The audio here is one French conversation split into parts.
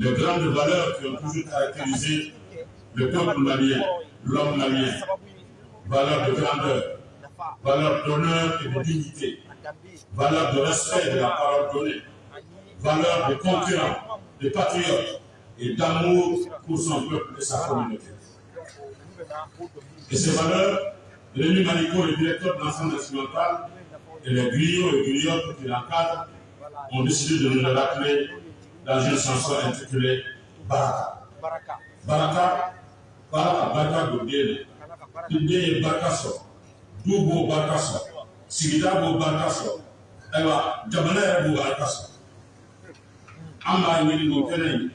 les grandes valeurs qui ont toujours caractérisé le peuple malien, l'homme malien. Valeurs de grandeur, valeurs d'honneur et de dignité, valeurs de respect de la parole donnée, valeurs de concurrents, de patriotes et d'amour pour son peuple et sa communauté. Et ces valeurs, Rémi Manico, le directeur de l'ensemble national, et les griots et griottes qui l'encadrent, ont décidé de nous la rappeler dans une chanson intitulée Baraka. Baraka, Baraka, Baraka Godele. Inde ye barika sɔrɔ, du b'o barika sɔrɔ, sigida b'o barika sɔrɔ, ayiwa jamana yɛrɛ b'o barika sɔrɔ. An b'a ɲini nin kɛnɛ in,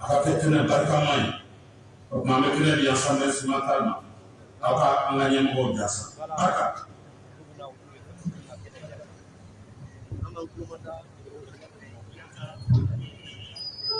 a ka kɛ kɛnɛ barikama ye. O tuma an bɛ kɛnɛ di Assemblée nationale ma, aw ka an ka ɲɛmɔgɔw jasa. Barika.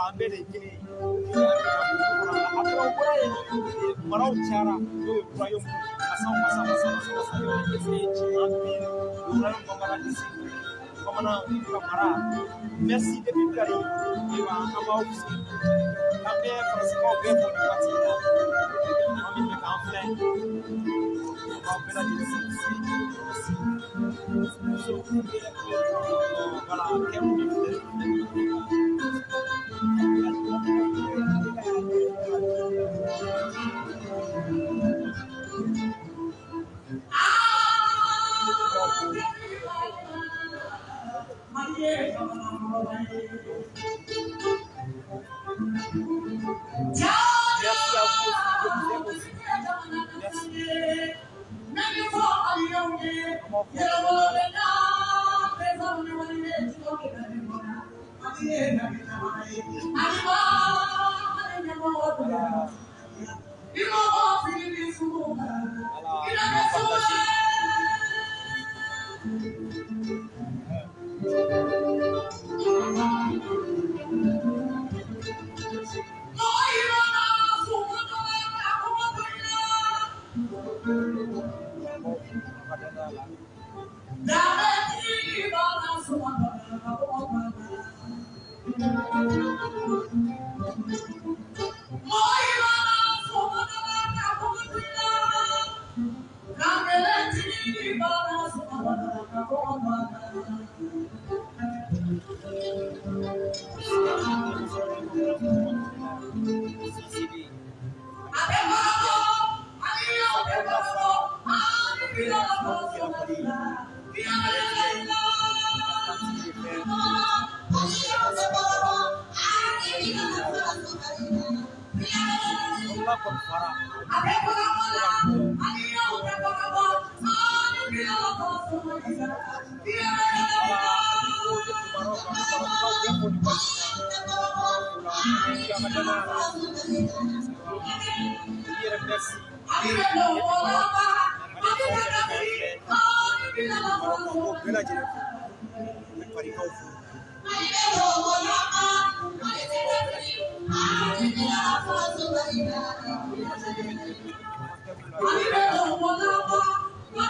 wala de ye kelen ye a kura maraw cayara n'o ye kura ye masaw masa masa masa masa y'o ye cɛman bi kura ye bamanan disi bamanan ka mara merci depuis bilali ayiwa an b'aw sigi an bɛ faransikanw bɛɛ fɔ nin waati in na an bɛ fɛ k'an filɛ an b'aw bɛɛ lajɛlen fo merci voilà kɛrɛw de Come on. Thank you.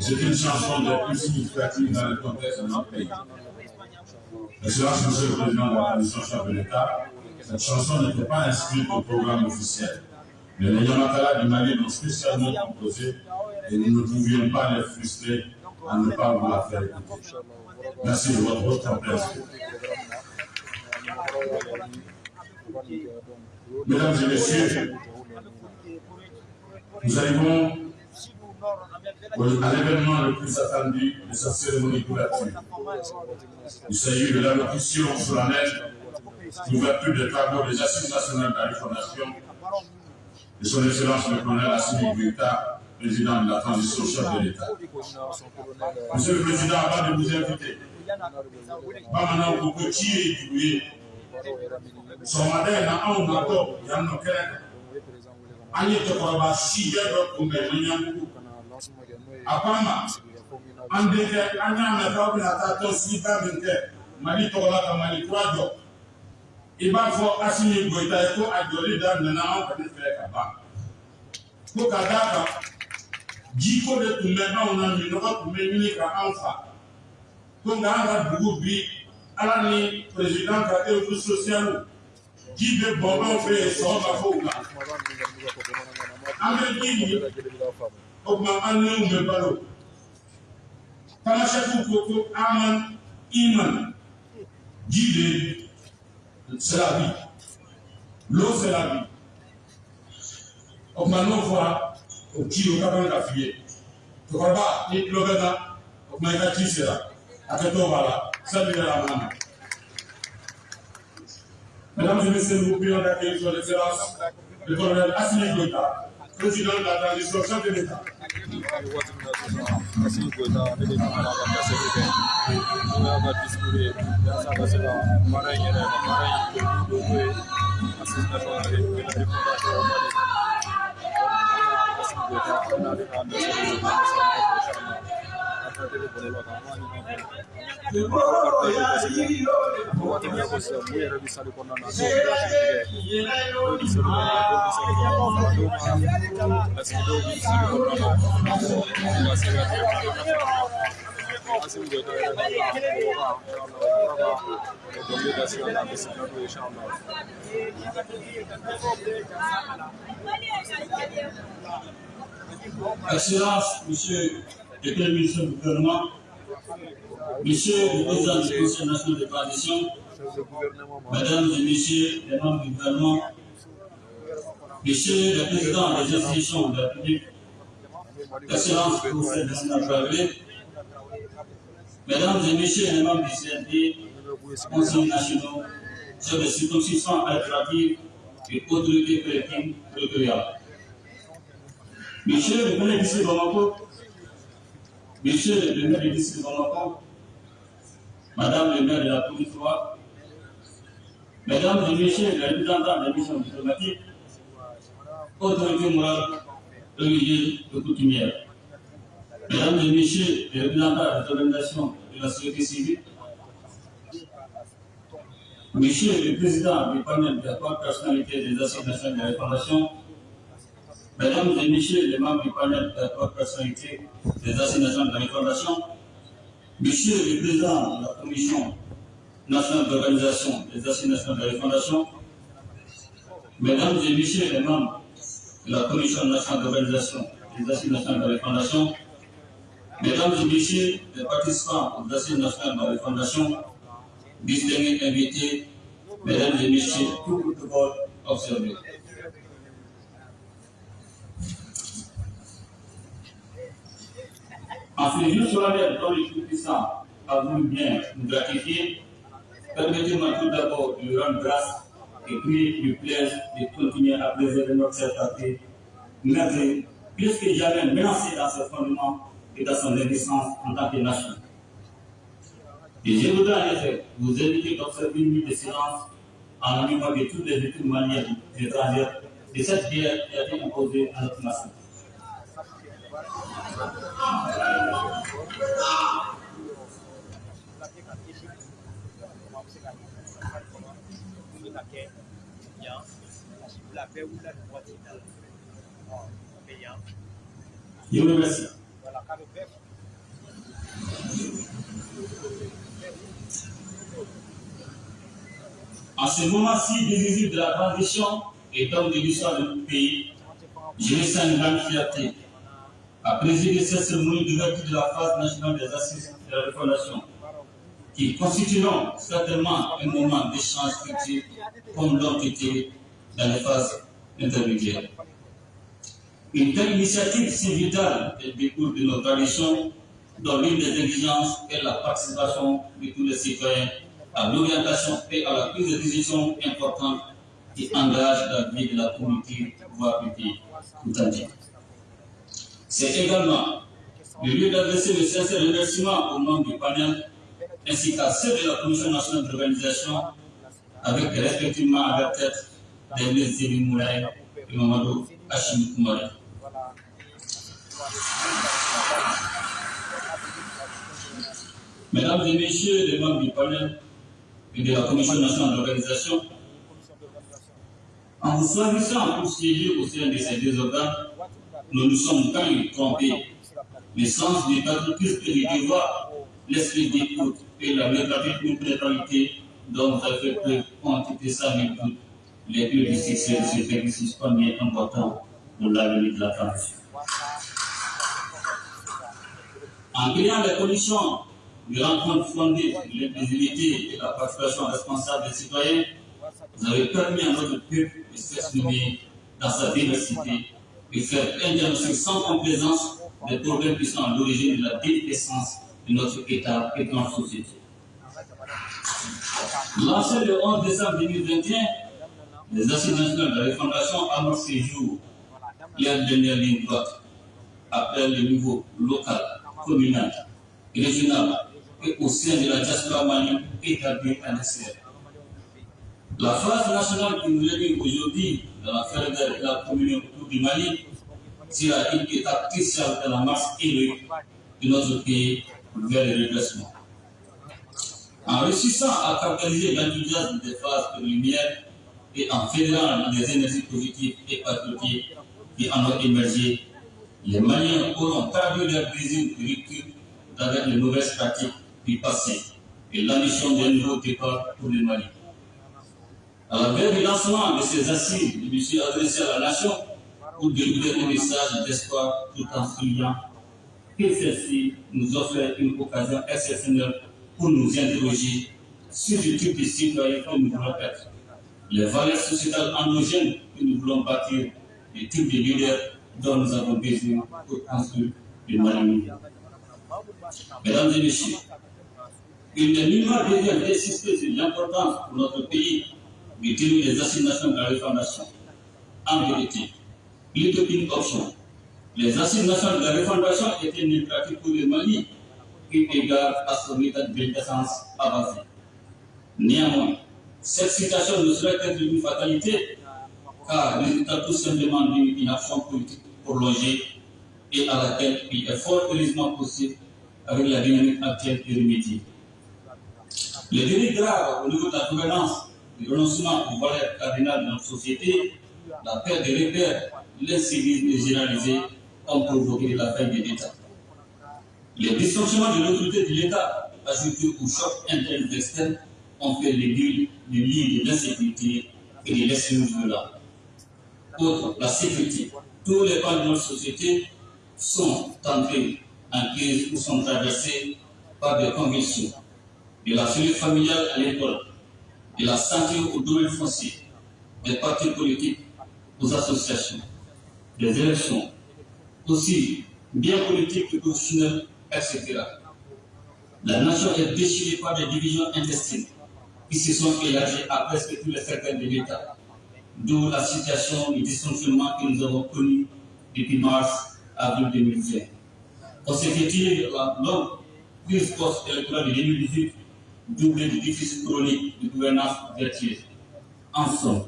C'est une chanson des plus significatives dans le contexte de notre pays. Monsieur le Président de la Commission chef de l'État, cette chanson n'était pas inscrite au programme officiel. Mais les Yamatala du Mali l'ont spécialement composée et nous ne pouvions pas les frustrer à ne pas vous la faire écouter. Merci de votre haute. Mesdames et messieurs, nous arrivons à l'événement le plus attendu de sa cérémonie couverture. Il s'agit de l'allocution solennelle d'ouverture des travaux des Assises nationales de la Réformation de son Excellence le colonel Assimi Guita, président de la transition chef de l'État. Monsieur le Président, avant de vous inviter, Bamana Okochi et Dubouye, sɔgɔmada in na anw natɔ yan nɔ kɛnɛ kan an ye cɛkɔrɔba si bɛɛ dɔ kunbɛn ni ɲamugu a ko an an denkɛ an y'a mɛn k'aw bɛna taa tɔn sigiba min kɛ mali tɔgɔ la ka mali kura jɔ i b'a fɔ asimi goyita ye ko a jɔli daminɛna anw kɔni fɛ ka ban ko ka d'a kan jiko de tun bɛ anw na minɔgɔ tun bɛ ɲini ka anw fa ko nka an ka dugu bi ala ni président ka ewu sosialu jibe bɔbɔ fɛ sɔgɔma fo nga an bɛ min ye o tuma an n'u bɛ balo tamasɛkiw ko ko aman iman. Jibe sirabi lo sirabi o tuma n'o o ci o ka kan ka f'i ye cɛkɔrɔba ni tulo bɛ na o tuma i ka ci sera. Hakɛ to b'a la sanni yɛrɛ a ma. Mesdames et messieurs, nous prions d'accueillir son excellence le colonel Assimi Goïta, président de la transition chef de l'État. Sira la a bɛ se ka n'o ye inchallah Excellence, Monsieur Premier ministre du gouvernement, Monsieur le Président du Conseil national de transition, Mesdames et Messieurs les membres du gouvernement, Monsieur le Président des institutions de la République, Excellence, Conseil national de Mesdames et Messieurs les membres du CNP, Conseils nationaux, chefs de circonscription administrative et autorités collectives territoriales. Monsieur le maire du Bamako, Monsieur le maire du Bamako, Madame le maire de la police Mesdames et Messieurs les représentants des missions diplomatiques, autorités morales, religieuses et coutumières, Mesdames et Messieurs les représentants des organisations de la société civile, Monsieur le Président du panel de la personnalité des assises nationales de Réparation, Mesdames et Messieurs les membres du panel de la personnalité des assises nationales de la Réparation, Monsieur le Président de la Commission nationale d'organisation des assises nationales de la Mesdames et Messieurs les membres de la Commission nationale d'organisation des assises nationales de la Réparation, Mesdames et Messieurs les participants aux assises nationales de la Fondation, distingués invités, Mesdames et Messieurs, tout protocole observé. En ce jour solennel dont le Tout-Puissant a voulu bien nous gratifier, permettez-moi tout d'abord de lui rendre grâce et puis lui plaise de continuer à préserver notre certainté, malgré plus que jamais menacé dans ce fondement et dans son existence en tant que nation. Et je voudrais en effet vous inviter d'observer une minute de silence en mémoire de toutes les victimes maliennes étrangères de cette guerre qui a été imposée à notre nation. Je vous remercie. En ce moment si décisif de la transition et donc de l'histoire de notre pays, je me sens une grande fierté à présider cette cérémonie d'ouverture de la phase nationale des assises de la refondation, qui constitueront certainement un moment d'échange culturel comme l'ont été dans les phases intermédiaires. Une telle initiative si vitale et découle de nos traditions, dont l'une des exigences est la participation de tous les citoyens à l'orientation et à la prise de décision importante qui engage la vie de la communauté, voire du. C'est également le lieu d'adresser le sincère remerciement au nom du panel ainsi qu'à ceux de la Commission nationale d'organisation avec respectivement à leur tête des ministres Moulay et Mamadou Hachim. Mesdames et Messieurs les membres du panel et de la Commission nationale d'organisation, en vous choisissant pour siéger au sein de ces deux organes, nous nous sommes même trompés. Le sens du patriotisme et du devoir, l'esprit d'écoute et la véritable neutralité dont vous avez fait preuve ont été sans doute les plus du succès de ce exercice premier important pour l'avenir de la France. En créant les conditions de rencontre fondée sur l'inclusivité et la participation responsable des citoyens, vous avez permis à notre peuple de s'exprimer dans sa diversité et faire diagnostic sans complaisance des problèmes qui sont à l'origine de la déliquescence de notre État et de notre société. Lancé le 11 décembre 2021, les assises nationales de la refondation amorcent ces jours leur dernière ligne droite après le niveau local, communal, régional et au sein de la diaspora malienne établie à l'extérieur. La phase nationale qui nous réunit aujourd'hui dans la ferveur de la communion du Mali une étape cruciale dans la marche héroïque de notre pays vers le redressement. En réussissant à capitaliser l'enthousiasme des phases de lumière et en fédérant les énergies positives et patriotiques qui en ont émergé, les Maliens auront traduit leur désir de rupture avec les mauvaises pratiques du passé et l'ambition d'un nouveau départ pour le Mali. À la veille du lancement de ces assises, je me suis adressé à la nation pour délivrer un message d'espoir tout en soulignant que celle-ci nous offre une occasion exceptionnelle pour nous interroger sur le type de citoyens que nous voulons être, les valeurs sociétales endogènes que nous voulons bâtir, les types de leaders dont nous avons besoin pour construire le Mali. Mesdames et messieurs, il n'est nullement besoin d'insister sur l'importance pour notre pays de tenir les assignations de la refondation. En vérité, plutôt qu'une option, les assignations de la refondation étaient une pratique pour le Mali qui égale à son état de décence avancé. Néanmoins, cette situation ne serait être une fatalité, car résultat tout simplement d'une action politique prolongée et à laquelle il est fort heureusement possible avec la dynamique actuelle et remédier. Les délits graves au niveau de la gouvernance, le renoncement aux valeurs cardinales de notre société, la perte des repères, l'incivisme généralisé ont provoqué la fin de l'État. Les dysfonctionnements de l'autorité de l'État, ajoutés au choc interne et externe, ont fait les lit de l'insécurité et de violent. Autre, la sécurité. Tous les pans de notre société sont entrés en crise ou sont traversés par des convulsions. De la cellule familiale à l'école, de la santé au domaine foncier, des partis politiques aux associations, des élections, aussi bien politiques que professionnelles, etc. La nation est déchirée par des divisions intestines qui se sont élargies à presque tous les secteurs de l'État, d'où la situation de dysfonctionnement que nous avons connu depuis mars avril 2020. Consécutive la longue crise post-électorale de 2018, doublée de déficit chronique de gouvernance vertueuse. En somme,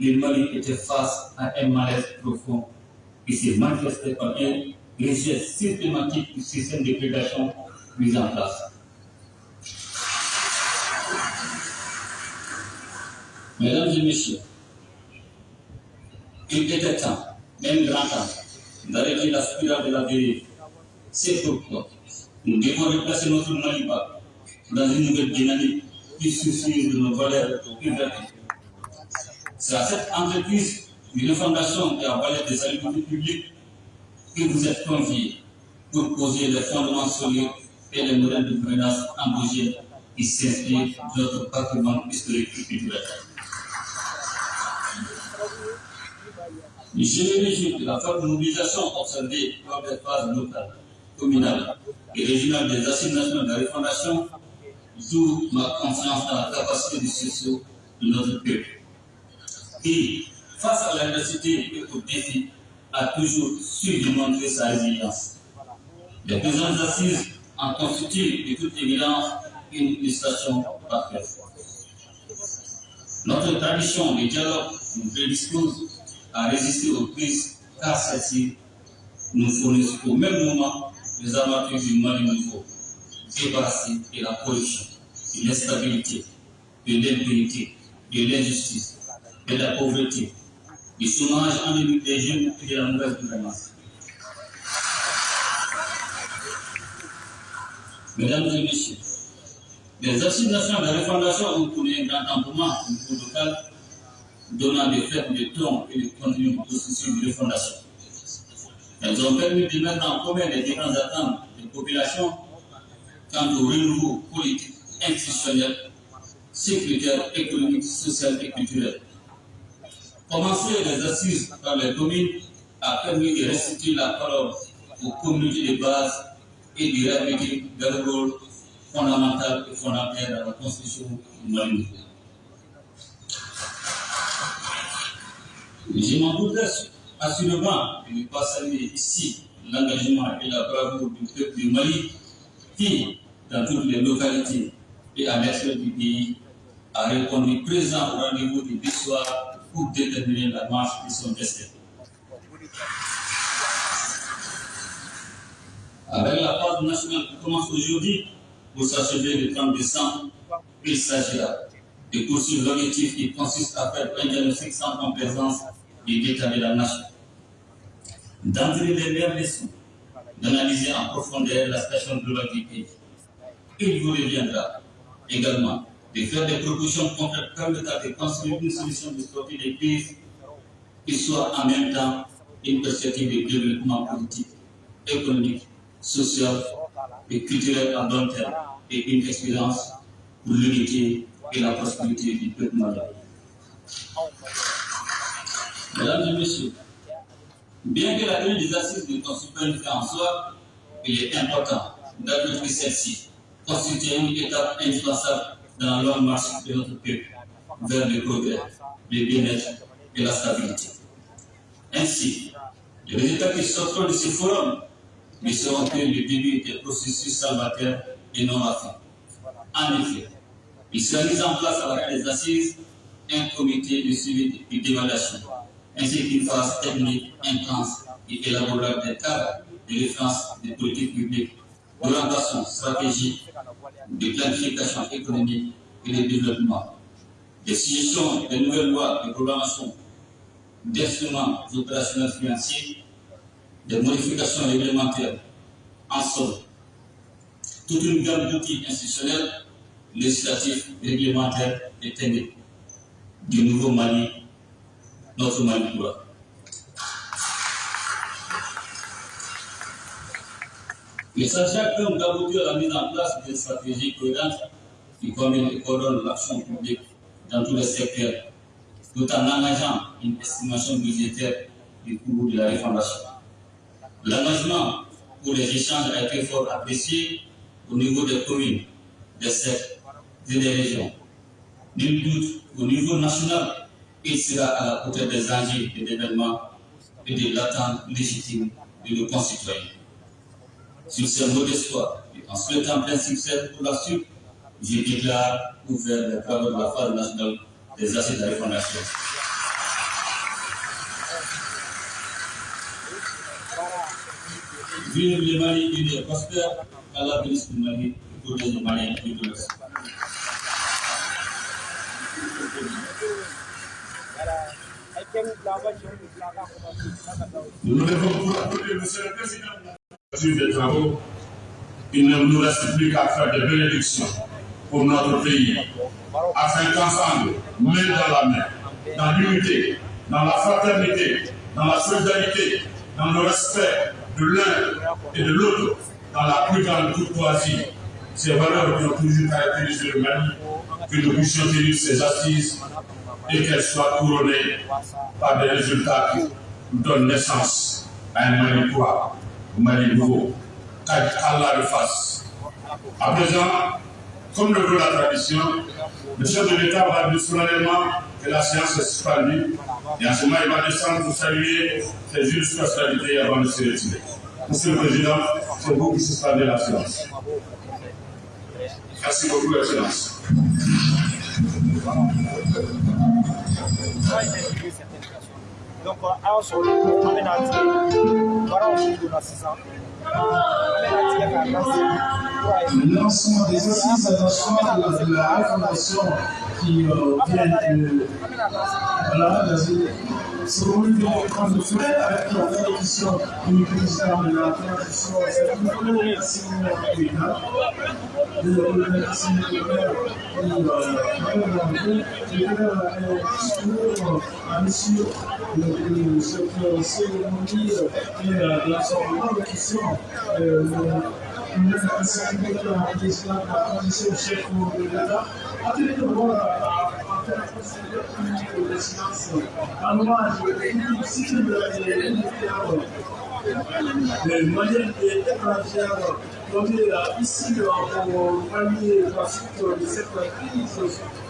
le Mali était face à un malaise profond qui s'est manifesté par un rejet systématique du système de prédation mis en place. Mesdames et messieurs, il était temps, même grand temps, d'arrêter la spirale de la dérive. C'est pourquoi nous devons replacer notre Maliba dans une nouvelle dynamique qui soucie de nos valeurs publiques. C'est à cette entreprise une fondation et à valeur des salubrités publiques que vous êtes conviés pour poser les fondements solides et les modèles de gouvernance endogène qui s'inspirent de notre patrimoine historique et culturel. Je me réjouis de la forte mobilisation observée lors des phases locales, communales et régionales des assignations de la refondation, d'où ma confiance dans la capacité de sursaut de notre peuple. Et, face à l'adversité et aux défis, a toujours su démontrer sa résilience. Les présentes assises en constituent de toute évidence une illustration parfaite. Notre tradition de dialogue nous prédispose à résister aux crises car celles-ci nous fournissent au même moment les amateurs du mal nouveau, débarrassés de la corruption, de l'instabilité, de l'impunité, de l'injustice, de la pauvreté, du chômage endémique des jeunes et de la mauvaise gouvernance. Mesdames et messieurs, les assignations de refondation ont connu un grand engouement au niveau local donnant des fêtes de ton et de contenu au souci de refondation. Elles ont permis de mettre en commun les différentes attentes des populations quant au renouveau politique, institutionnel, sécuritaire, économique, social et culturel. Commencer les assises par les communes a permis de restituer la parole aux communautés de base et de réhabiliter leur rôle fondamental et fondamental dans la constitution du Mali. Je m'en voudrais assurément de ne pas saluer ici l'engagement et la bravoure du peuple du Mali qui, dans toutes les localités et à l'extérieur du pays, a répondu présent au rendez-vous du soir pour déterminer la marche de son destin. Avec la phase nationale qui commence aujourd'hui pour s'achever le 30 décembre, il s'agira de poursuivre l'objectif qui consiste à faire un diagnostic sans complaisance l'état de la nation, d'entrer les meilleures leçons, d'analyser en profondeur la situation globale du pays. Il vous reviendra également de faire des propositions concrètes permettant de construire une solution de sortie des crises qui soit en même temps une perspective de développement politique, économique, social et culturel à long terme et une expérience pour l'unité et la prospérité du peuple malien. Mesdames et messieurs, bien que la tenue des assises ne constitue pas une fin en soi, il est important d'admettre que celle-ci constitue une étape indispensable dans longue marche de notre peuple vers le progrès, le bien-être et la stabilité. Ainsi, les résultats qui sortiront de ce forum ne seront que le début des processus salvateurs et non la fin. En effet, il sera mis en place à la des assises un comité de suivi et d'évaluation, ainsi qu'une phase technique intense et élaborable des cadres de référence des politiques publiques, d'orientation stratégique, de planification économique et de développement, des suggestions de nouvelles lois de programmation, d'instruments opérationnels financiers, des modifications réglementaires, en somme, toute une gamme d'outils institutionnels, législatifs, réglementaires et techniques. Du nouveau Mali, notre Mali quoi. Il s'agit donc d'aboutir à la mise en place d'une stratégie cohérente qui coordonne l'action publique dans tous les secteurs, tout en engageant une estimation budgétaire du coût de la réfondation. L'engagement pour les échanges a été fort apprécié au niveau des communes, des sectes et des régions. Nul doute, au niveau national, il sera à la hauteur des enjeux des événements et de l'attente légitime de nos concitoyens. Sur ce mot d'espoir, et en souhaitant plein succès pour la suite, je déclare ouvert les travaux de la phase nationale des assises de la réfondation. Vive le Mali uni et prospère, Allah bénisse le Mali et protège le Mali et de l'Ouest. Nous devons pour applaudir Monsieur le Président des travaux. Il ne nous reste plus qu'à faire des bénédictions pour notre pays, afin qu'ensemble, main dans la main, dans l'unité, dans la fraternité, dans la solidarité, dans le respect de l'un et de l'autre, dans la plus grande courtoisie, ces valeurs qui ont toujours caractérisé le Mali, que nous puissions tenir ces assises et qu'elles soient couronnées par des résultats qui donnent naissance à un un Mali nouveau, qu'Allah le fasse. À présent, comme le veut la tradition, le chef de l'État va dire solennellement que la séance est suspendue et en ce moment il va descendre pour saluer ses justes personnalités avant de se retirer. Monsieur le Président, c'est vous qui suspendez la séance. Merci beaucoup, Excellence. Donc, aw sɔrɔ an bɛna tigɛ baaraw mun donna sisan an bɛna tigɛ k'a lase kura ye. Le lancement des assises nationales de la refondation qui euh, vient de voilà, cérémonie de reprendre le feu avec la bénédiction du président de la transition, c'est le Président. De remercier le euh, question. Nous salué la président de de l'État. Sécurité à cette période imposée dans le monde. La nécessité des membres pour permettre et de la consommation de la consommation la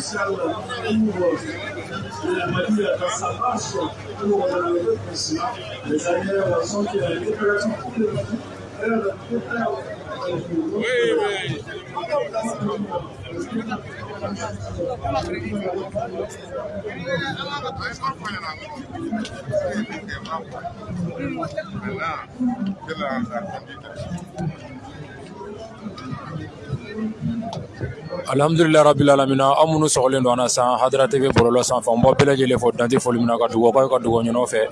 sa marche pour le président. Les ailleurs sont qu'il y a une opération pour le Mali. Alhamdulillah rabbil alamina. An minnu sɔgɔlen don an na san hadara tv bɔlɔlɔ sanfɛ n bɔ bɛɛ lajɛlen fɔ dante foli min na ka dugawukaw ka dugawu ɲɔgɔn fɛ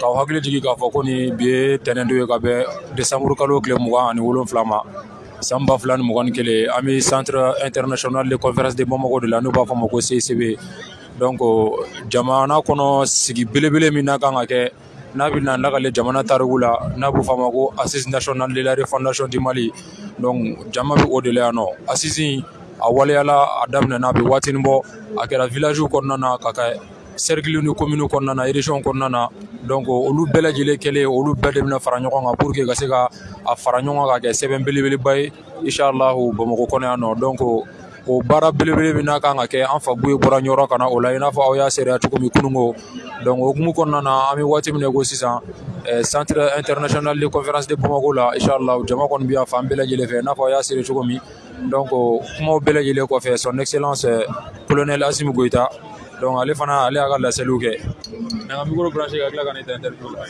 k'aw hakili jigin k'a fɔ ko ni bi ye tɛnɛndo ye ka bɛn desanburu kalo tile mugan ani wolonfila ma san ba fila ni mugan ni kelen an bɛ centre international de conférence de bamako de la n'u b'a fɔ ma ko ccb donc jamana kɔnɔ sigi belebele min n'a kan ka kɛ n'a bɛ na lakale jamana tariku la n'a b'u f'a ma ko assise national de la refondation du mali. Donc jama bɛ o de la yan nɔ. Assise a waleyala a daminɛna a bɛ waatinin bɔ a kɛra village kɔnɔna na ka kɛ cercle ni commune kɔnɔna na région kɔnɔna na. Donc olu bɛɛ lajɛlen kɛlen olu bɛɛ de bɛna fara ɲɔgɔn kan pour que ka se ka a fara ɲɔgɔn kan ka kɛ sɛbɛn belebeleba ye inshallahu bamakɔ kɔnɔ yan nɔ. Donc o baara belebele min n'a kan ka kɛ an fa buye bɔra ɲɔrɔ ka na o la i n'a fɔ aw y'a seereya cogo min kununko donc o hukumu kɔnɔna na an bɛ waati min na ko sisan centre international de conférence de bamako la inshallah jama kɔni bɛ yan fan bɛɛ lajɛlen fɛ i n'a fɔ aw y'a seere cogo min. Donc kumaw bɛɛ lajɛlen kɔfɛ son excellence colonel asimu goyita donc ale fana ale y'a ka laseliw kɛ. Nka ka micro branché ka tila ka ne ta interview la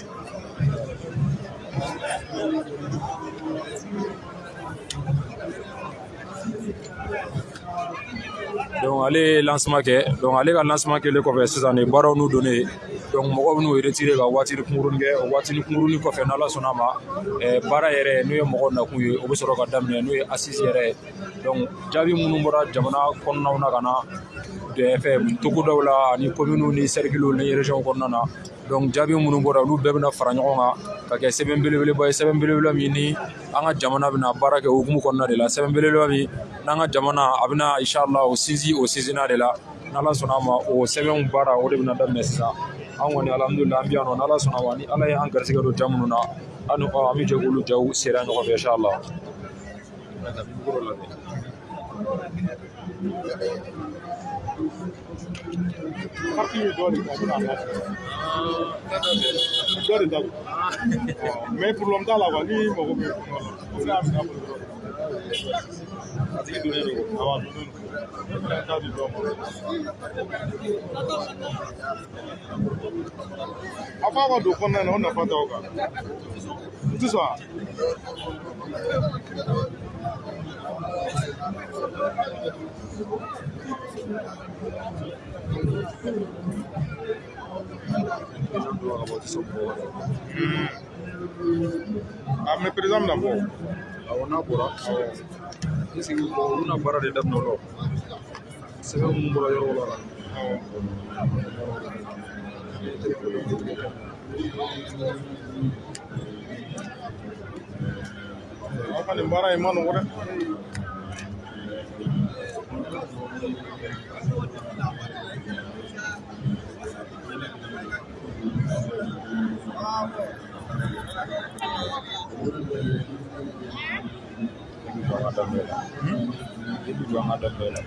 ale ye lancement kɛ donc ale ka lancement kɛlen kɔfɛ sisan nin baaraw n'u donnen donc mɔgɔw bɛn'u retire ka waatini kunkurunin kɛ o waatini kunkurunin kɔfɛ n'ala sɔnna a ma baara yɛrɛ n'o ye mɔgɔw nakun ye o bɛ sɔrɔ ka daminɛ n'o ye assise yɛrɛ ye. Donc jaabi minnu bɔra jamana kɔnɔnaw na ka na fɛ togodaw la ani kominiw ni sɛrikiluw ni région kɔnɔna na donc jaabi minnu bɔra olu bɛɛ bɛna fara ɲɔgɔn kan ka kɛ sɛbɛn belebeleba ye. Sɛbɛn belebeleba min ni an ka jamana bɛna baara kɛ hukumu kɔnɔna de la sɛbɛn belebeleba min n'an ka jamana a bɛna inshallah o sinsin o sinsinna de la n'ala sɔnna a ma o sɛbɛnw baara o de bɛna daminɛ sisan an kɔni alhamdulilah an bɛ yan nɔ n'ala sɔnna a ma ni ala ye an garisɛgɛ don ja minnu na an ni an bɛ jɛ k'olu jaw sera ɲɔgɔn fɛ inshallah parti ye dɔ de ta don mais problème t'a àti ìdúró èrò àwọn àdúgbò tábì lọ mọ. afáwọn dòkun náà ọ̀nà fata ọkà ntúsọ a. Mm. I'm a president. a n'a bɔra n sigi kɔ u bɛna baara de daminɛ o la sɛbɛn minnu la Thank you. Daminɛ la i bɛ jɔ an ka daminɛ la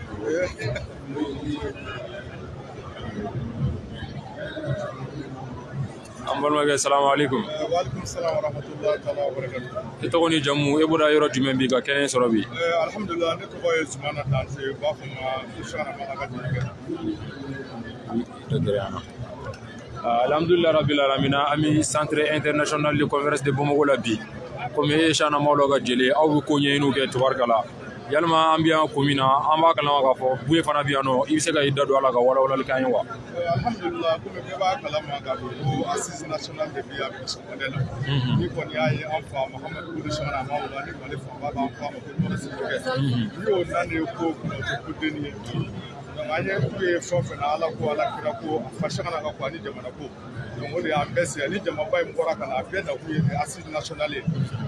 an balimakɛ salamu alaikum waaleykum salaam wa rahmatullahi taala wa barakatuh i tɔgɔ ni jamu e bɔra yɔrɔ jumɛn bi ka kɛnɛ sɔrɔ bi Eh, alhamdulillah ne tɔgɔ ye sumana danse u b'a fɔ n ma usana mana ka jelikɛ alhamdulillah rabbil alamina an bɛ centre international de conférence de bamako la bi komi e ye dɔ ka jeli aw bɛ ko ɲɛɲiniw kɛ tubarikala yalima an bɛ yan kun min na an b'a kalama k'a fɔ buye fana bɛ yan nɔ i bɛ se ka i da don a la ka walawalali k'an ye wa? Alhamdulillah komi bɛɛ b'a kalama k'a fɔ ko assise national de bi a bi sɔgɔmada la. Ni kɔni y'a ye an fa mahamadu kulu a ma o la ni mali fanba b'an fa ma ko sigi kɛ. Ni y'o nan de ye ko kunna o tɛ ko deni ye. An ye k'u ye fɛn fɛn na ala ko ala kira ko a fasagana ka ko ani jamana ko donc o de y'an bɛɛ se ni jamaba in bɔra ka na a bɛɛ na kun ye assise national ye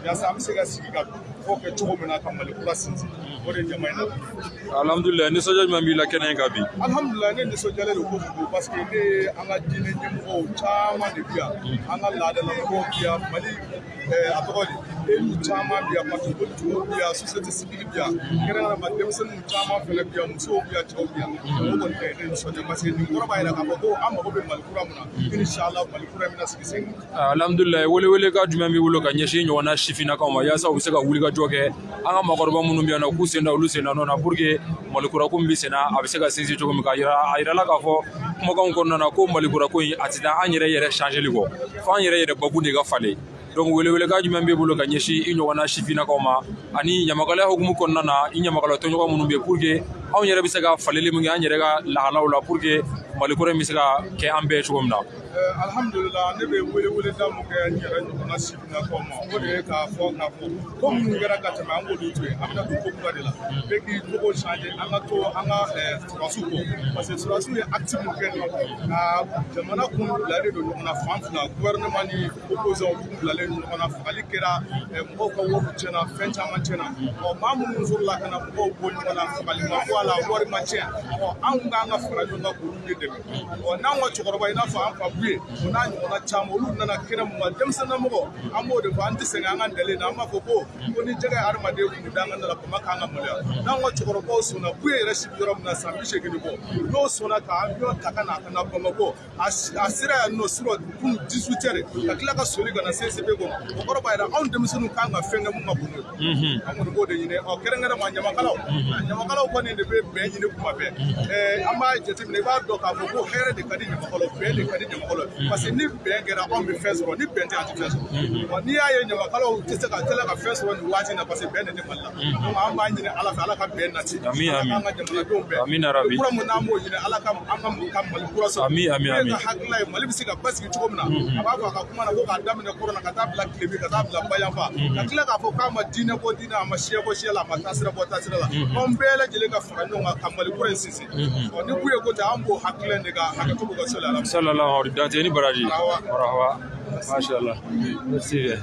yaasa an bɛ se ka sigi ka fɔ kɛ cogo min na ka mali kura sinsin o de ye jama in na alhamdulillah nisɔndiya jumɛn b'i la kɛnɛ in kan bi. Alhamdulilah ne nisɔndiyalen don kojugu parce que ne ye an ka diinɛ ɲɛmɔgɔw caman de bi yan an ka laadalamɔgɔw bi yan mali eh, a tɔgɔ di elu caman bi yan parti politigiw bi yan sosiyete sibiri bi yan kɛrɛnkɛrɛnnama denmisɛnninw caman fɛnɛ bi yan musow bi yan cɛw bi yan o kɔni tɛ ne nisɔndiya parce nin kɔrɔ b'a yira k'a fɔ ko an mago bɛ mali kura mun na inshallah mali kura in bɛna sigi sen kan alhamdulilayi welewele ka jumɛn b'i bolo ka ɲɛsin ɲɔgɔnna sifinnakaw ma yaasa u bɛ se ka wuli ka jɔ kɛ an ka maakɔrɔba minnu bɛ yan nɔ k'u sen da olu sen da nɔ na pour malikura ko min bɛ sen na a bɛ se ka sinsin cogo min ka yira a yirala k'a fɔ kumakanw kɔnɔna na ko malikura ko in a tɛ taa an yɛrɛ yɛrɛ changeli kɔ fo an yɛrɛ yɛrɛ bakun de ka falen donc weleweleka jumɛn b'e bolo ka ɲɛsin i ɲɔgɔnna sifinnakaw ma ani ɲamakalaya hukumu kɔnɔna na i ɲamakala tɔɲɔgɔn minnu yen pour que anw yɛrɛ bɛ se ka faleli min kɛ an yɛrɛ ka lahalaw la pour que malikura in bɛ se ka kɛ an bɛɛ cogo min na alhamdulillah ne bɛ wele wele da mun kɛ n yɛrɛ ɲɔgɔnna sifinnakaw ma. O de ye k'a fɔ k'a fɔ ko minnu kɛra ka tɛmɛ an k'olu to yen an bɛna don ko kura de la. Bɛɛ k'i jogo changer an ka to an ka surasiw kɔ. Parce que surasiw ye acte mun kɛ nin ka jamana kun bilalen don ɲɔgɔn na fan fila gouvernement ni opposants kun bilalen don ɲɔgɔn na. Fagali kɛra mɔgɔw ka wariw tiɲɛna fɛn caman tiɲɛna. Ɔ maa minnu sɔrɔla ka na mɔgɔw bɔ ɲɔgɔn na fagali ma. Bɔ a la wari ma tiɲɛ. Ɔ anw k'an ka fara ɲɔgɔn kan k'olu de dɛmɛ. Ɔ n'anw ka cɛkɔrɔba i n'a fɔ an fa bu ye o n'a ɲɔgɔnna caman olu nana kɛnɛ mun ma denmisɛnninlamɔgɔ an b'o de fɔ an tɛ sɛgɛn an ka dalen na an b'a fɔ ko ko ni jɛgɛ ye hadamaden kun da an ka la bama k'an ka maloya n'anw ka cɛkɔrɔbaw sɔnna bu ye yɛrɛ sigi yɔrɔ min na san bi seegin bɔ n'o sɔnna ka avion ta ka na ka na bamakɔ a sera yan nɔ sur kun 18 heures ka tila ka soli ka na se sebe kɔnɔ o kɔrɔ b'a yira anw denmisɛnninw kan ka fɛn kɛ mun ka bon ye an kɔni b'o de ɲini ɔ kɛrɛnkɛrɛnma ɲamakalaw ɲamakalaw kɔni de bɛ bɛn ɲini kuma bɛɛ an b'a jateminɛ i b'a dɔn k'a fɔ ko hɛrɛ de ka di ɲamakalaw bɛn de ka di ɲamakalaw parce que ni bɛn kɛra anw bɛ fɛn sɔrɔ ni bɛn tɛ an tɛ fɛn sɔrɔ. N'i y'a ye ɲamakalaw tɛ se ka tɛla ka fɛn sɔrɔ nin waati in na parce que bɛn de tɛ mali la. Donc an b'a ɲini ala fɛ ala ka bɛn nati an ka jamanadenw yarabi. kura mun n'an b'o ɲini ala ka an ka ka mali kura sɔrɔ. Ami. ka hakilila ye mali bɛ se ka basigi cogo min na. A b'a fɔ a ka kuma na ko k'a daminɛ kɔrɔ na ka taa bila tilebin ka taa bila bayanfa. Ka tila k'a fɔ k'a ma diinɛ bɔ diinɛ a ma siya bɔ siya la a ma taasira bɔ taasira la. Anw bɛɛ lajɛlen ka fara ɲɔgɔn kan ka mali kura in sinsin. Ni kun ye ko tɛ an b'o hakilila in de ka hakɛto bɛ ka sɔli ala sallallahu alaihi dante ni baraji marhaba masha merci bien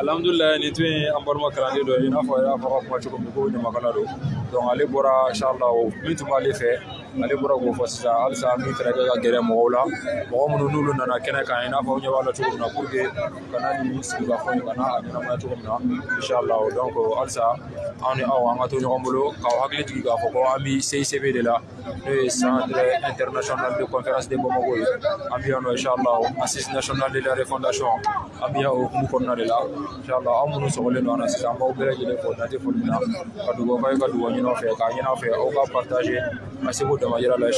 alhamdulillah ni tun ye an balima kalanden y'a fɔ ka kuma cogo min ko donc inshallah min tun b'ale fɛ ale bɔra k'o fɔ sisan halisa min fɛnɛ kɛ ka n'a fɔ ɲɛ b'a la cogo min na pour que ka na ni na a ɲɛnamaya na inshallah donc halisa anw ni aw an ka hakili de la ye centre international de conférence de Bamako. Ye assise national de la refondation. An bɛ yan o hukumu kɔnɔna de la an ye fɛ k'a se k'o dama yira la in la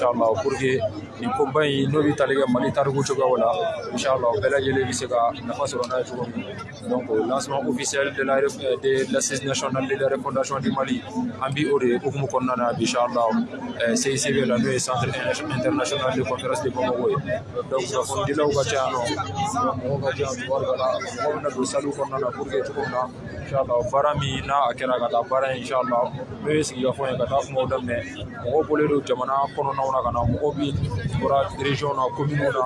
de la de l'assise nationale de la refondation du Mali. De hukumu kɔnɔna na bi inshallah eh, CICB la n'o ye centre international de conférence de Bamako ye donc kunnafonidilaw ka ca yan nɔ mɔgɔw ka ca yan tubarikala mɔgɔw bɛna don saliw kɔnɔna na pour que cogo min na inshallah baara min n'a a kɛra ka taa baara in inshallah n'o ye sigikafɔ ye ka taa kumaw daminɛ mɔgɔw bɔlen don jamana kɔnɔnaw na ka na mɔgɔw bi bɔra region na commune na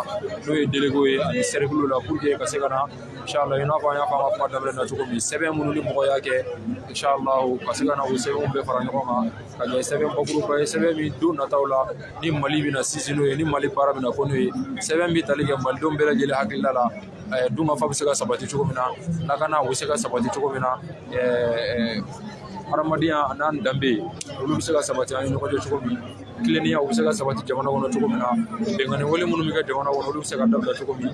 n'o ye délégué ye ani cercle la pour que ka se ka na inshallah i n'a fɔ an y'a fɔ an ka kuma daminɛ na cogo min sɛbɛn minnu ni mɔgɔ y'a kɛ inshallah ka se ka na o sɛbɛnw bɛɛ fara ɲɔgɔn kan ka kɛ sɛbɛn bakuruba ye sɛbɛn min don nataw la ni mali bɛna sinsin n'o ye ni mali baara bɛna fɔ n'o ye sɛbɛn bɛ tali kɛ malidenw bɛɛ lajɛlen hakilila la dunkafa bɛ se ka sabati cogo min na lakana o bɛ se ka sabati cogo min na eh, eh, hadamadenya n'an danbe olu bɛ se ka sabati an ni ɲɔgɔn cogo min tilennenya u bɛ se ka sabati jamana kɔnɔ cogo min na bɛnkanni wale minnu bɛ kɛ jamana kɔnɔ olu bɛ se ka dabila cogo min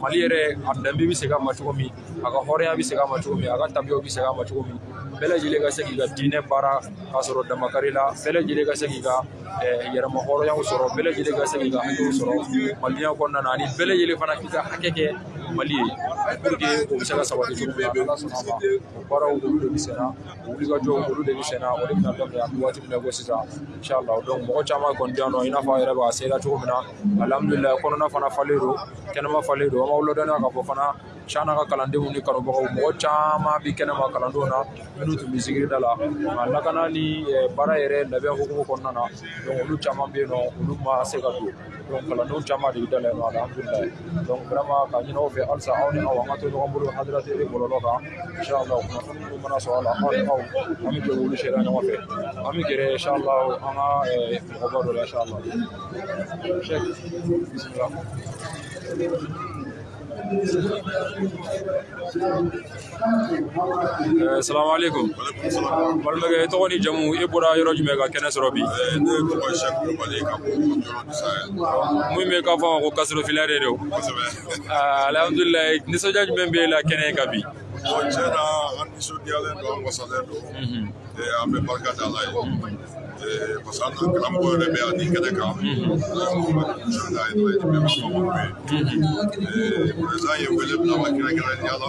mali yɛrɛ a danbe bɛ segin a ma cogo min a ka hɔrɔnya bɛ segin a ma cogo min a ka tabiyaw bɛ segin a ma cogo min bɛɛ ka se k'i ka diinɛ baara k'a sɔrɔ damakari la bɛɛ ka se k'i ka eh, yɛrɛma hɔrɔnyaw sɔrɔ bɛɛ ka se k'i ka hakɛw sɔrɔ malidenya kɔnɔna na ani bɛɛ fana k'i ka hakɛ kɛ mali ye pour que o bɛ se ka sabati cogo min na sɔnna ma o baaraw olu de bɛ sen na o wulikajɔw olu de bɛ sen o de bɛna daminɛ waati min na ko sisan inshallah donc mɔgɔ caman kɔni bɛ yan nɔ i n'a fɔ a yɛrɛ b'a sera cogo min na. Alhamdulilayi kɔnɔna fana falen don kɛnɛma falen don an b'aw ladɔnniya k'a fɔ fana Cana ka kalandenw ni kanubagaw mɔgɔ caman bi kɛnɛma kalandenw na minnu tun bɛ sigiri da la. Nka lakana ni eh, baara yɛrɛ labɛn hukumu kɔnɔna na donc olu caman bɛ yen nɔ olu ma se ka don. Donc kalandenw caman de bɛ da la yen nɔ alhamdulilayi. Donc vraiment ka ɲini aw fɛ halisa aw ni aw an ka to ɲɔgɔn bolo hadaratɛ bɔlɔlɔ kan. Inshallah kunnafoni minnu mana sɔrɔ a la aw ni aw an bɛ jɛ k'olu sera ɲɔgɔn fɛ. An bɛ gɛrɛ inshallah an ka eh, mɔgɔba dɔ la inshallah Sheikh, bismillah. Eh, salamu alaikum. Balimakɛ i tɔgɔ ni jamu i bɔra yɔrɔ jumɛn ka kɛnɛ sɔrɔ bi. Ne tɔgɔ ye sɛki kulubali ka bɔ yɔrɔ sayɛ mun bɛ k'a fɔ a ma ko kasoro filɛre de kosɛbɛ alhamdulilayi nisɔndiya jumɛn bɛ e la kɛnɛ kan bi. Tiɲɛ na an nisɔndiyalen don an wasalen don Eh, an bɛ barika da ala ye Eh, parce an ka karamɔgɔ yɛrɛ bɛ yan ni kɛnɛ kan nisɔndiya ye dɔ ye bɛɛ b'a fɔ ye président ye wele bila ma kɛrɛnkɛrɛnnenya la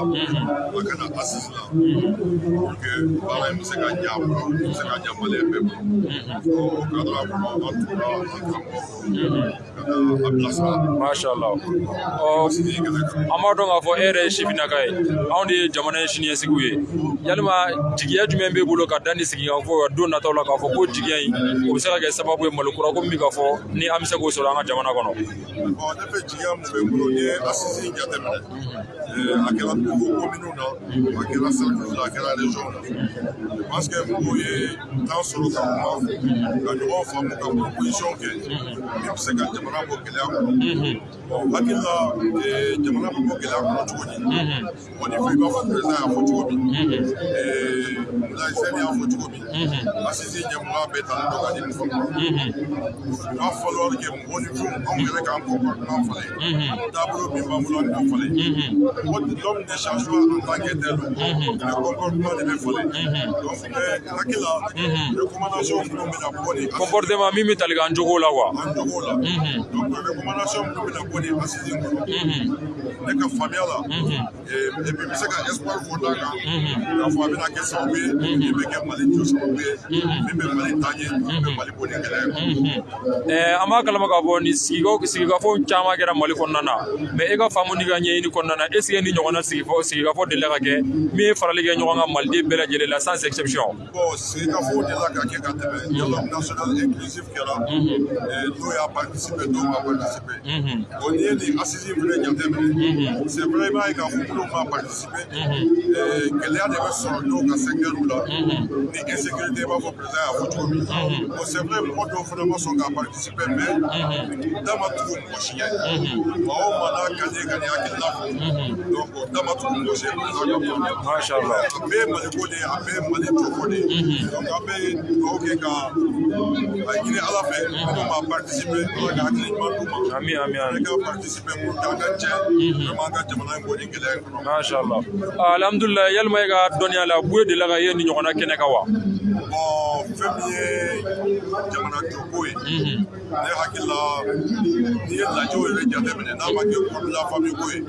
a kana assise la pour que baara in bɛ se ka a bolo bɛ se ka ɲɛ maliyɛn bɛɛ bolo o cadre kɔnɔ an tora an karamɔgɔ ka na a bilasira masha Allah an b'a dɔn k'a fɔ e yɛrɛ ye sifinnaka ye anw de ye jamana in siniɲɛsigiw ye yalima jigiya jumɛn b'e bolo ka da ni sigi kan fɔ don nataw la k'a fɔ ko jigiya in o bɛ se ka kɛ sababu ye malo kura ko min bɛ ka fɔ ni an bɛ se k'o sɔrɔ an ka jamana kɔnɔ bon ne fɛ jigiya mun bɛ n bolo n'i ye assise in jateminɛ eh, a kɛra nouveau commune na a kɛra cercle la a kɛra région na je pense que mɔgɔw ye temps sɔrɔ ka kuma ka ɲɔgɔn faamu ka proposition kɛ min bɛ se ka jamana bɔ gɛlɛya kɔnɔ bon hakili la eh, jamana bɛ bɔ gɛlɛya kɔnɔ cogo di bon ni fɔ i b'a fɔ président y'a fɔ cogo min Abdoulaye Sène y'a fɔ cogo min assise ɲɛmɔgɔya bɛɛ talen don ka di nin fɔ ma il va falloir que mɔgɔ ni fɛnw anw yɛrɛ k'an comportement falen taabolo min b'an bolo an k'o falen l'homme ne change pas en tant que tel le comportement de la min mali bɔ ni gɛlɛya ye Eh, an b'a kalama k'a fɔ ni sigikaw sigikafɔw caman kɛra mali kɔnɔna na. Mɛ e ka faamu ni ka ɲɛɲini kɔnɔna na. Que ni ɲɔgɔnna sigifɔ sigikafɔ delila ka kɛ min ye farali kɛ ɲɔgɔn ka maliden bɛɛ lajɛlen la sans exception. Bon sigikafɔw de la ka kɛ ka tɛmɛ dialogue national inclusif kɛra eh, dɔw y'a participer dɔw ma participer bon n'i ye nin assise fɛnɛ jateminɛ c'est vrai i b'a ye k'a fɔ minnu ma participer eh, gɛlɛya de bɛ sɔrɔ dɔw ka secteur la ni insécurité i b'a fɔ président y'a fɔ cogo min bon c'est vrai mɔgɔ dɔw fɛnɛ ma sɔn ka participer mais da ma tugu mɔgɔ si ɲɛ maa o maa n'a ka di ye ka nin hakilina fɔ donc da ma tugu mɔgɔ si ye ka masha Allah a bɛɛ ye maliko de ye a bɛɛ ye mali jɔko de ye donc an bɛ dugawu kɛ ka a ɲini ala fɛ minnu ma participer ala ka hakili ɲuman d'u ma ami ami ami. Ka participer pour ka jɛ vraiment an ka jamana in bɔ ni gɛlɛya in kɔnɔ masha Allah alhamdulilayi yalima e ka dɔnniya la buye delila ka ye ni ɲɔgɔnna kɛnɛ kan wa bon fɛn min ye jamana jɔko ye ne hakili la n'i ye lajɛw yɛrɛ jateminɛ n'a ma kɛ kɔdula famille ko ye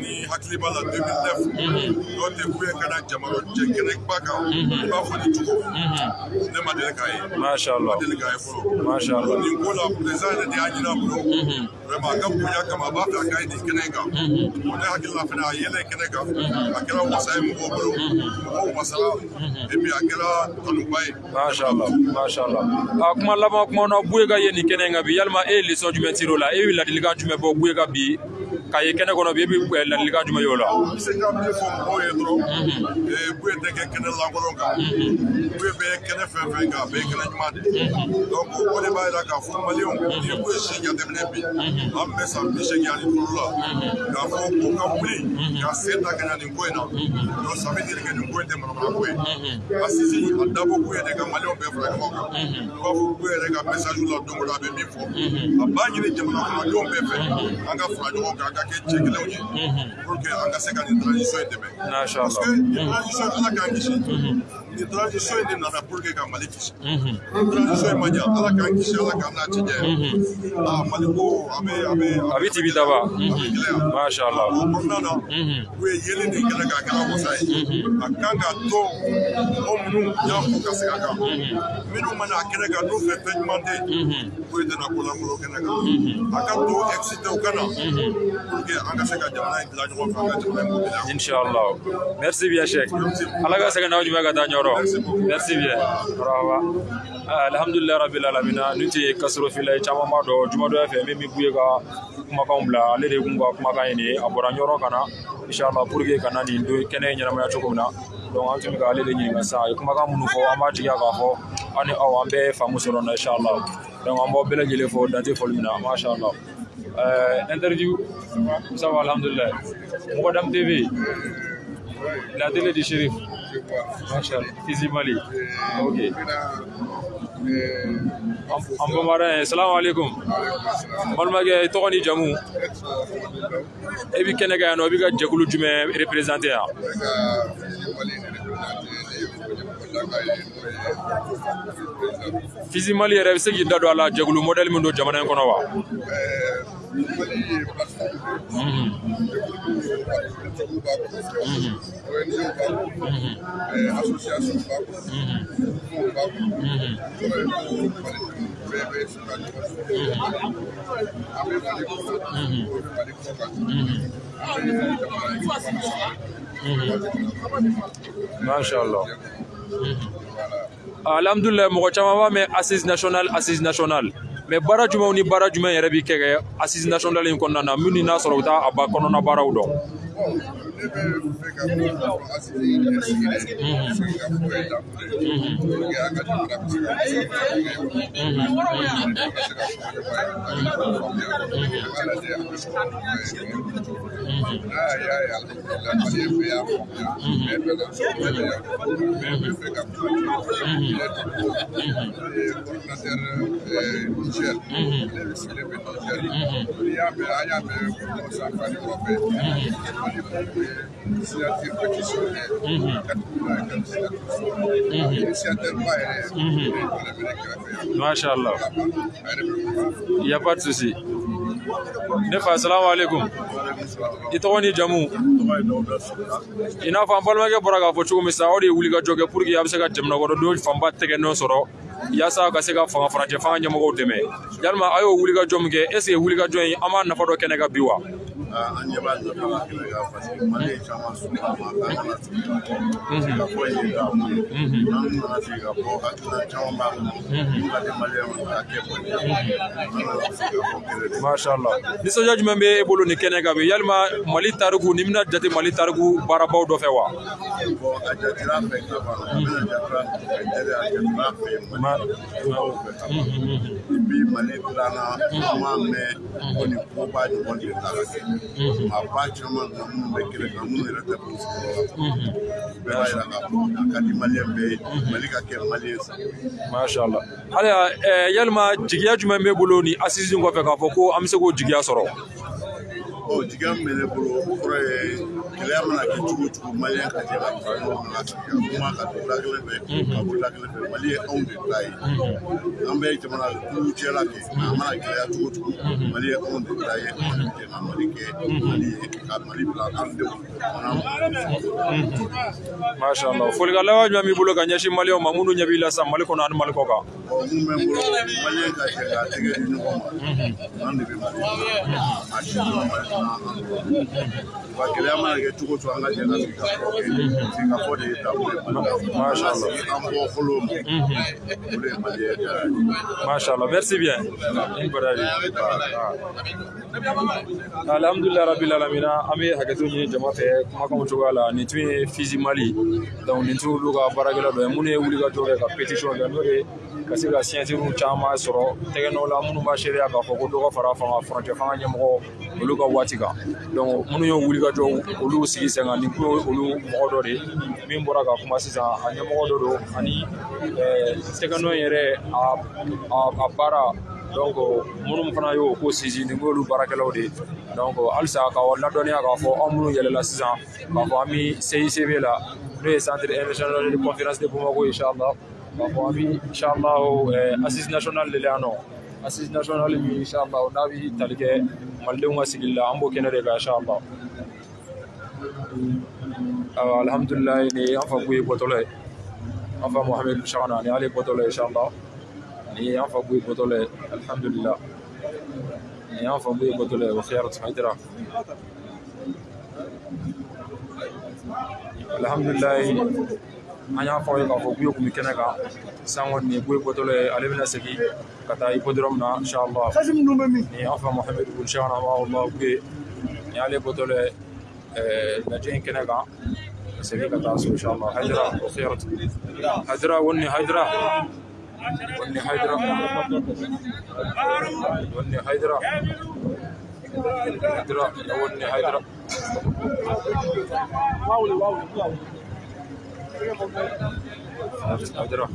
ni hakili b'a la 2009 n'o tɛ ku ye ka na jamana jɛ kɛnɛba kan i b'a fɔ ni cogo ne ma deli k'a ye. Masha ma deli k'a ye fɔlɔ masha Allah nin ko la président yɛrɛ de y'a ɲini a bolo vraiment a ka bonya kama a b'a fɛ a ka ye nin kɛnɛ kan bon ne hakili la fɛnɛ a yɛlɛ kɛnɛ kan a kɛra wasa ye mɔgɔw bolo mɔgɔw wasara et puis a kɛra kanuba ye masha Allah a kuma laban kuma na buye ka ye nin kɛnɛ kan bi yalima e ye leçon jumɛn tir'o la e bɛ ladilikan jumɛn bɔ buye ka bi ka ye kɛnɛ kɔnɔ bi e bɛ eh, ladilikan jumɛn ye o la? N bɛ se ka min fɔ mɔgɔw ye dɔrɔn. Ee buye tɛ kɛ kɛnɛ lankolon kan. Buye bɛ kɛnɛ fɛn fɛn kan a bɛɛ ye kɛnɛ ɲuman de ye. Donc o de b'a jira k'a fɔ maliyɛnw n'i ye buye si jateminɛ bi an bɛ san bi seegin ani duuru la. K'a fɔ ko ka wuli ka sen ta ka na nin ko in na. Donc ça veut dire que nin ko in tɛ manamana ko ye. Asisi a dabɔ kun ye de ka maliyɛnw bɛɛ fara ɲɔgɔn kan. I b'a fɔ buye yɛrɛ ka message la don o don a bɛ min fɔ. A b'a ɲini jamana kɔnɔdenw bɛɛ fɛ. An ka fara ɲɔgɔn kan an ka kɛ cɛ kelenw ye pour que an ka se ka nin transition in dɛmɛ parce que nin transition ala k'an kisi nin transition in de nana pour que ka mali kisi nin transition in ma ɲa ala k'an kisi ala k'an n'a cɛ jɛ aa mali ko a bɛ a bɛ a bɛ tibi daba a bɛ gɛlɛya masha Allah o kɔnɔna na u ye yeli nin kɛnɛ k'a kɛra wasa ye a kan ka to mɔgɔ minnu y'a fɔ ka segin a kan minnu mana a kɛnɛ kan n'u fɛ fɛn ɲuman tɛ ko i tɛna ko lankolon kɛnɛ kan a ka to excité u ka na pour que an ka se ka jamana in dilan ɲɔgɔn fɛ an ka jamana in bɔ gɛlɛya Inch'Allah. Merci bien, Cheikh. Allah ka segin n'aw jumɛn ka taa ɲɔrɔ. Merci bien. Marhaba. Alhamdulillah rabbil alamin. Nin tɛ kasɔrɔ fila ye caman b'a dɔn Jumadɔ fɛ min bɛ buye ka kumakanw ale de kun ka kumakan ye nin ye a inshallah pour que ka na nin don kɛnɛ ɲɛnamaya cogo min na donc an tun bɛ ka ale de ɲininka sisan a ye kumakan minnu fɔ an b'a tigiya k'a fɔ an ni aw an bɛɛ ye faamu sɔrɔ na inshallah donc an b'aw bɛɛ lajɛlen dante foli min na masha Allah euh, interview. Ça va alhamdulillah Mogadam TV la télé du shérif masha Allah Fizi Mali ok an bamaran salamu alaikum balimakɛ i tɔgɔ ni jamu e bi kɛnɛ ka yan nɔ i bi ka jɛkulu jumɛn représenté yan Fizi Mali yɛrɛ bɛ se k'i da don a la jɛkulu modèle min don jamana in kɔnɔ wa Caman b'a mɛn assise national assise national mɛ baara jumɛnw ni baara jumɛn yɛrɛ bi kɛ kɛ assise national in kɔnɔna na. Minnu n'a sɔrɔ u t'a a ba kɔnɔna baaraw dɔn Bon, níbẹ̀ fẹ́ ka bɔ a sigi sigi dɛ sigi ka fɔ ye dan ye an ka jamana bɛ se ka n'a y'a ye alihamudulila mali bɛ y'a faamuya bɛɛ bɛ ka so bɛɛ bɛ y'a faamu bɛɛ bɛ fɛ ka kuma ne tun ko coordinateur Niger ne sigilen bɛ Niger n'i y'a mɛn an y'a mɛn mɔgɔ sanfɛ ani kɔfɛ Masha Allah il y a pas de souci ne fa assalamu alaikum. I tɔgɔ ni jamu. I n'a fɔ an balimakɛ bɔra k'a fɔ cogo min sa o de ye wuli ka jɔ kɛ pour que a bɛ se ka jamana kɔnɔdenw fanba tɛgɛ nɔ sɔrɔ yaasa ka se ka fanga farancɛ fanga ɲɛmɔgɔw dɛmɛ yalima a y'o wuli ka jɔ min kɛ est ce que wuli ka jɔ in an b'a nafa dɔ kɛnɛ kan bi wa an ɲɛ b'a kɛnɛ kan parce que mali caman sɔrɔ a ma k'an kana sigi ka fɔ ye k'a mun ye n'an nana sigi ka fɔ hakilina caman b'a kɔnɔ ka di maliyɛnw ka kɛ an sigi ka de masha nisɔndiya jumɛn bɛ e bolo nin kɛnɛ kan bi yalima mali tariku ni bɛna jate mali tariku baarabaw dɔ fɛ wa bɔn a jatira fɛ ka ban a bɛna jatira fɛ jɛrɛ a jatira fɛ mali tubabuw fɛ ka ban bi mali dilanna an mɛn ko nin ko b'a ɲɔgɔn de ta ka kɛ maa ba caman na minnu bɛ kɛnɛ kan minnu yɛrɛ tɛ polisi kɔrɔ la bɛɛ b'a yira k'a fɔ a ka di maliyɛn bɛɛ ye mali ka kɛ maliyɛn sago ye masha Allah hali yalima jigiya jumɛn bɛ bolo ni assise kɔfɛ k'a fɔ ko an bɛ se k'o jigiya sɔrɔ jigiya min bɛ ne bolo o kɔrɔ ye gɛlɛya mana kɛ cogo o cogo maliyɛn ka jɛ ka fara ɲɔgɔn kan ka sigi ka kuma ka don da kelen fɛ ka bɔ kelen fɛ mali ye anw de ta ye an bɛ jamana kulu cɛla kɛ a mana gɛlɛya cogo o cogo mali ye anw de ta ye an ka mali kɛ mali ye ka mali bila an denw masha Allah folikan laban jumɛn b'i bolo ka ɲɛsin maliyɛnw ma minnu ɲɛ b'i la sisan mali kɔnɔ ani mali kɔ kan mun bɛ n bolo maliyɛn ka jɛ ka tɛgɛ di ɲɔgɔn ma an de bɛ mali maa si ma gɛlɛya mana kɛ cogo cogo an ka jɛ ka sigi ka fɔ kɛ sigi ka fɔ de ye taabolo ye mali la masha allah an bɔ fɔlɔ ma o de ye mali ye jara ye masha allah merci bien. Ni bara ye alhamdulilah rabil alamina an bɛ hakɛto ɲini jama fɛ kumakanw cogoya la nin tun ye fizi mali donc nin tun y'olu ka baarakɛla dɔ ye minnu ye wulikajɔ kɛ ka pétition kɛ n'o ye ka se ka siyɛnsiriw caman sɔrɔ tɛgɛnɔ la minnu b'a seereya k'a fɔ ko dɔ ka fara fanga furancɛ fanga ɲɛmɔgɔ olu ka waati kan minnu ye wulikajɔ olu sigi sen kan nin kun ye olu mɔgɔ dɔ de. Min bɔra ka kuma sisan a ɲɛmɔgɔ dɔ don ani tɛgɛnɔ yɛrɛ a baara donc minnu fana y'o ko sinsin nin kun y'olu baarakɛlaw de. Donc halisa ka ladɔnniya k'a fɔ anw minnu yɛlɛla sisan k'a fɔ an bɛ CICB la. N'o ye centre international de conférence de Bamako inchallah ابو ابي ان شاء الله اسيس ناشونال لي للانو اسيس ناشونال ان شاء الله نابي تلك مالدو ملوم الله امبو كندا ان شاء الله الحمد لله ني انفا بوي بوتولاي انفا محمد شعنا ني علي بوتولاي ان شاء الله ني انفا بوي بوتولاي الحمد لله ني انفا بوي بوتولاي وخيارة حيدرا الحمد لله an y'a fɔ aw ye k'a fɔ k'u ye kun bɛ kɛnɛ kan san kɔni nin ko ye bɔtɔlɔ ye ale bɛna segin ka taa i bɔdɔrɔ min na inshallah ni an fa mahamadu bun shahana allah k'u ni ale bɔtɔlɔ ye lajɛ in kɛnɛ kan ka segin ka taa so inshallah hajira o khairat hajira wani hajira wani hajira wani hajira hajira wani hajira واو واو واو Saft's out.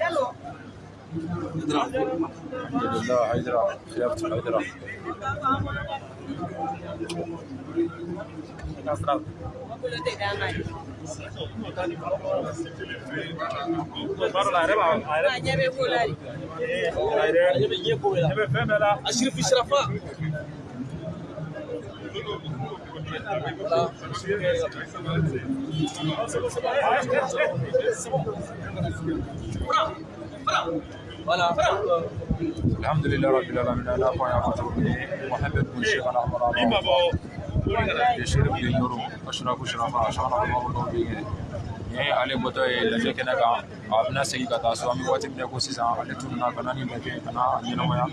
Hello. الحمد لله حيدرا خيارت حيدرا أشرف الشرفاء Bravo! الحمد لله رب العالمين. أنا فايا فاتوني محمد بن شيخ أنا عمر الله ما بو بشرف النور أشرف شرفا شان الله والله يا علي بوتاي لجي كنا كا أبنا سي كا تاسو امي واتي مي كو سيسا. علي تونا كنا ني لجي كنا ني نويا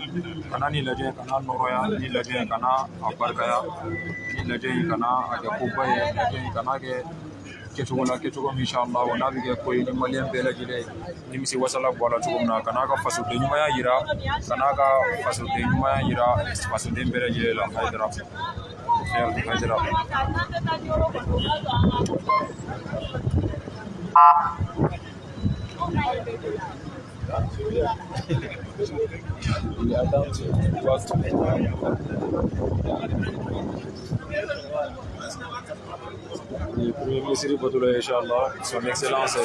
كنا ني لجي كنا نورويا. ني لجي كنا ابر كيا ني لجي كنا اجا كوباي ني لجي كنا كي kɛcogo la kɛcogo min inshallah n'a bɛ kɛ ko ye ni maliyɛn bɛɛ lajɛlen nimisi wasala bɔ a la cogo min na ka n'a ka fasoden ɲumanya yira ka n'a ka fasoden ɲumanya yira fasoden bɛɛ lajɛlen la hayidara hayidara Le Premier ministre Batoula, Inch'Allah, son Excellence,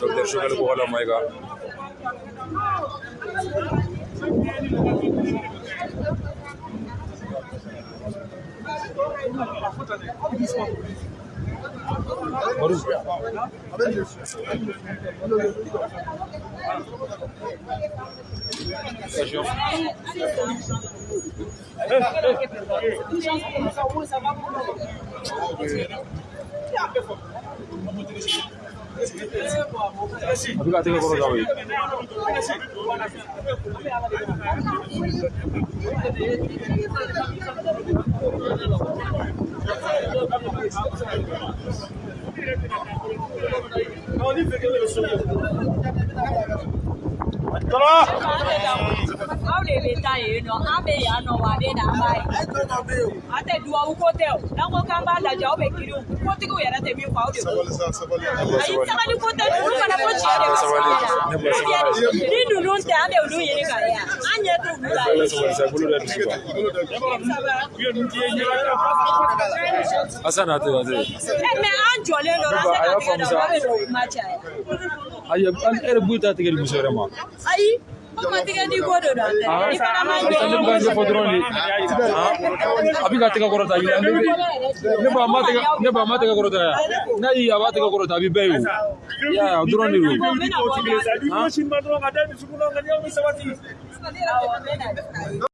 Dr. Chogal Kouhala Maïga. Baruz. Station. Api ka teke kono zavye. Tala! Ye. aw de bɛ taa yen nɔ an bɛ yan nɔ wa a bɛ na an b'a ye an tɛ duwawu ko tɛ o n'an ko k'an b'a lajɛ aw bɛ kiiriw kotigiw yɛrɛ tɛ min fɔ aw de b'o ayi sabali ko tɛ ninnu fana ko tiɲɛ de ne bɛ sabali. ni ninnu tɛ an bɛ olu ɲini ka yan an ɲɛ t'u la kan. Asan na tɛ na tɛ. ɛ mɛ an jɔlen don an tɛ ka tigɛ dɔn bɛ n'o kuma caya Ayi, an yɛrɛ b'u ta tigɛ di muso yɛrɛ ma. ayi a bɛ ka tɛgɛ kɔrɔta ɲina ne ba ma tɛgɛ ne ba ma tɛgɛ kɔrɔta yan n'a y'i a b'a tɛgɛ kɔrɔta a bɛ bɛɛ ye o y'a ye o dɔrɔn de don.